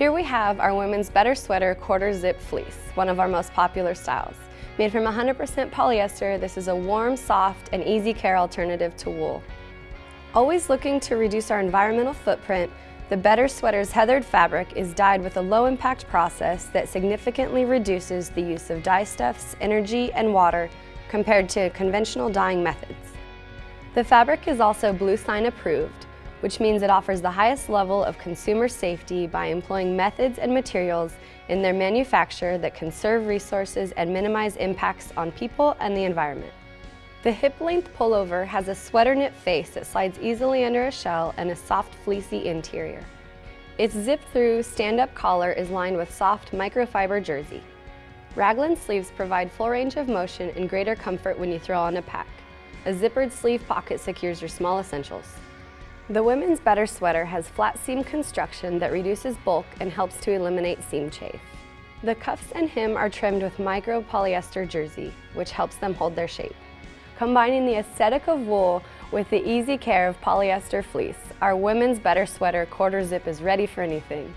Here we have our women's Better Sweater quarter zip fleece, one of our most popular styles. Made from 100% polyester, this is a warm, soft, and easy care alternative to wool. Always looking to reduce our environmental footprint, the Better Sweater's heathered fabric is dyed with a low-impact process that significantly reduces the use of dye stuffs, energy, and water compared to conventional dyeing methods. The fabric is also Bluesign approved, which means it offers the highest level of consumer safety by employing methods and materials in their manufacture that conserve resources and minimize impacts on people and the environment. The hip-length pullover has a sweater knit face that slides easily under a shell and a soft fleecy interior. Its zip-through stand-up collar is lined with soft microfiber jersey. Raglan sleeves provide full range of motion and greater comfort when you throw on a pack. A zippered sleeve pocket secures your small essentials. The women's Better Sweater has flat seam construction that reduces bulk and helps to eliminate seam chafe. The cuffs and hem are trimmed with micro polyester jersey, which helps them hold their shape. Combining the aesthetic of wool with the easy care of polyester fleece, our women's Better Sweater quarter zip is ready for anything.